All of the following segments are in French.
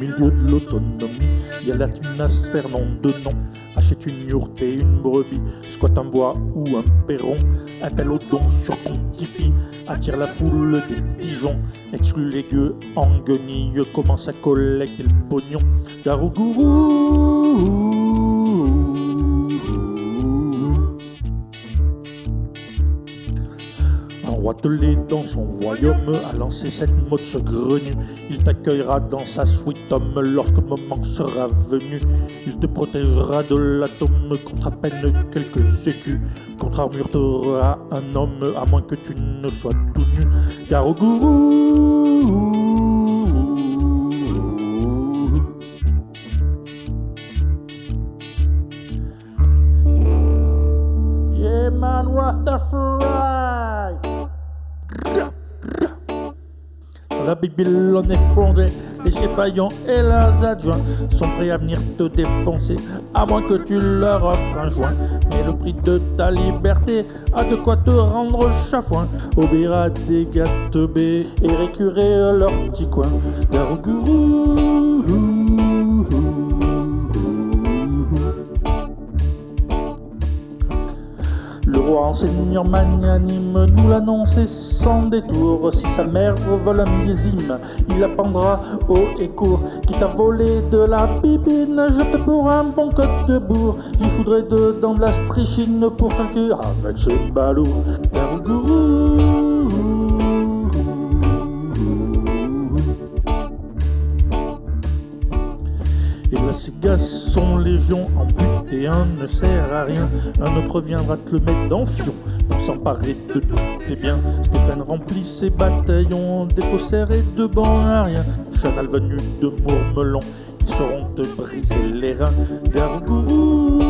milieu de l'autonomie, il y a la tunasse Fernand de nom. Achète une yourte et une brebis, squatte un bois ou un perron, appelle au don sur Tipeee, attire la foule des pigeons, exclut les gueux en guenille, commence à collecter le pognon. Garougourou Un roi telé dans son royaume a lancé cette mode saugrenue. Il t'accueillera dans sa suite homme lorsque le moment sera venu. Il te protégera de l'atome contre à peine quelques écus. Contre armure t'auras un homme à moins que tu ne sois tout nu. Car au gourou man Rastafari La Bible on est fondé, les chefs faillants et leurs adjoints sont prêts à venir te défoncer, à moins que tu leur offres un joint. Mais le prix de ta liberté a de quoi te rendre chafouin, obéir à des teubés et récurer leur petit coin. Le roi enseignant magnanime nous l'annonçait sans détour. Si sa mère vole un millésime, il apprendra haut et court. Quitte à voler de la bibine, je te pour un bon code de bourre. J'y foudrais dedans de la strichine pour calculer avec ce. Garougourou. Et ces gars sont légion, en but et un ne sert à rien. Un autre viendra te le mettre dans fion pour s'emparer de tout tes biens. Stéphane remplit ses bataillons des faussaires et de rien. Chanal venu de Mourmelon, ils sauront te briser les reins. Gargourou.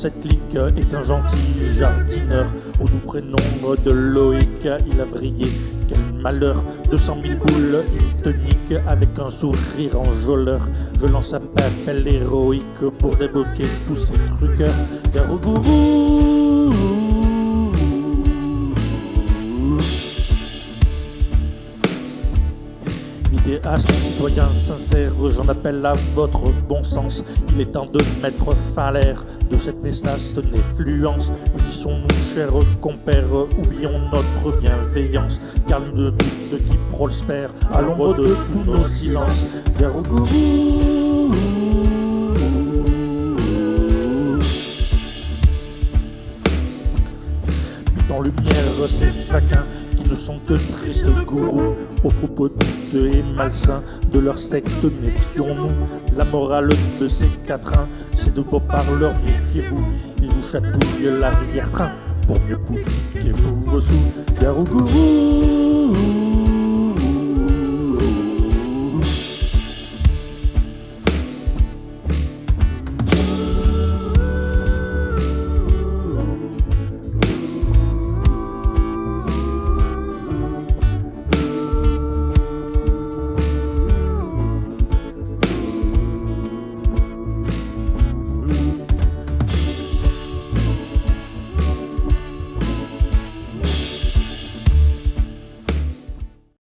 Cette ligue est un gentil jardineur au doux prénom de Loïc. Il a vrillé, quel malheur, 200 000 boules, il te nique avec un sourire enjôleur. Je lance un appel héroïque pour débloquer tous ces truqueurs. Garougourou. Idéaste, citoyen sincère, j'en appelle à votre bon sens. Il est temps de mettre fin à l'ère de cette néfaste néfluence. Unissons-nous, chers compères, oublions notre bienveillance. Car l'une de qui prospère à l'ombre de tous nos silences. Dans lumière, ces faquins qui ne sont que tristes gourous Aux propos douteux et malsains de leur secte. Méfions-nous La morale de ces quatrains, c'est de beaux parleurs, méfiez-vous. Ils vous chatouillent l'arrière-train pour mieux tous vos sous Garougourou